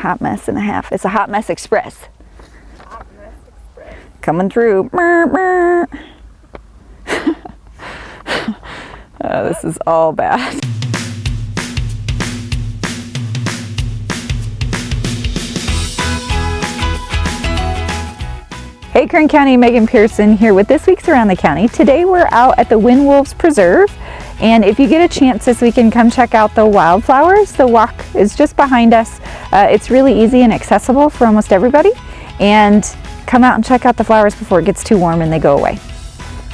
hot mess and a half. It's a hot mess express. Hot mess express. Coming through. Oh, this is all bad. Hey Kern County, Megan Pearson here with this week's Around the County. Today we're out at the Wind Wolves Preserve and if you get a chance this weekend, come check out the wildflowers. The walk is just behind us. Uh, it's really easy and accessible for almost everybody and come out and check out the flowers before it gets too warm and they go away.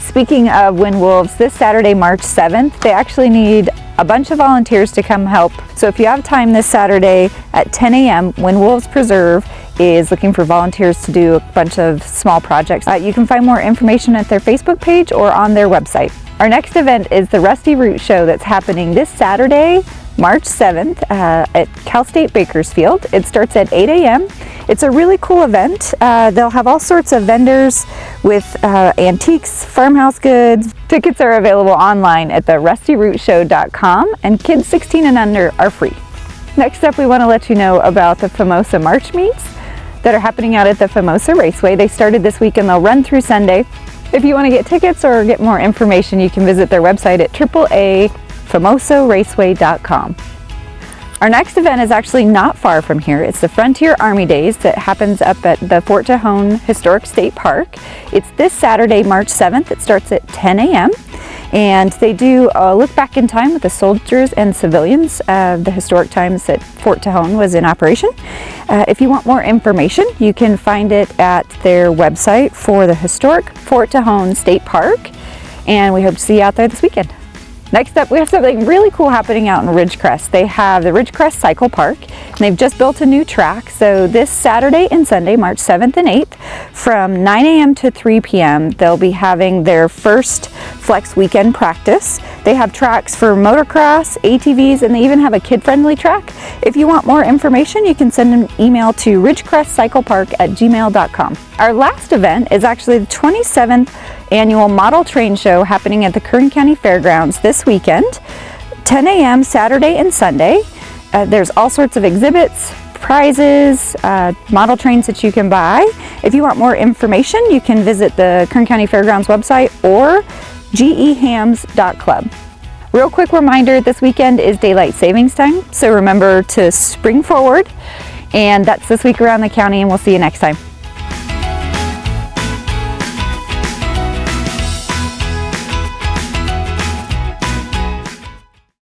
Speaking of Wind Wolves, this Saturday, March 7th, they actually need a bunch of volunteers to come help. So if you have time this Saturday at 10 a.m., Wind Wolves Preserve is looking for volunteers to do a bunch of small projects. Uh, you can find more information at their Facebook page or on their website. Our next event is the Rusty Root Show that's happening this Saturday, March 7th uh, at Cal State Bakersfield. It starts at 8 a.m. It's a really cool event. Uh, they'll have all sorts of vendors with uh, antiques, farmhouse goods. Tickets are available online at the rustyrootshow.com and kids 16 and under are free. Next up, we want to let you know about the FAMOSO March Meets that are happening out at the FAMOSO Raceway. They started this week and they'll run through Sunday. If you want to get tickets or get more information, you can visit their website at AAA-FAMOSORaceway.com. Our next event is actually not far from here. It's the Frontier Army Days that happens up at the Fort Tejon Historic State Park. It's this Saturday, March 7th. It starts at 10 a.m and they do a look back in time with the soldiers and civilians of the historic times that Fort Tejon was in operation. Uh, if you want more information, you can find it at their website for the historic Fort Tejon State Park, and we hope to see you out there this weekend. Next up, we have something really cool happening out in Ridgecrest. They have the Ridgecrest Cycle Park, and they've just built a new track. So this Saturday and Sunday, March 7th and 8th, from 9 a.m. to 3 p.m., they'll be having their first Flex Weekend practice. They have tracks for motocross, ATVs, and they even have a kid-friendly track. If you want more information, you can send an email to ridgecrestcyclepark at gmail.com. Our last event is actually the 27th annual model train show happening at the Kern County Fairgrounds this weekend, 10 a.m. Saturday and Sunday. Uh, there's all sorts of exhibits, prizes, uh, model trains that you can buy. If you want more information, you can visit the Kern County Fairgrounds website or gehams.club. Real quick reminder, this weekend is daylight savings time, so remember to spring forward. And that's this week around the county and we'll see you next time.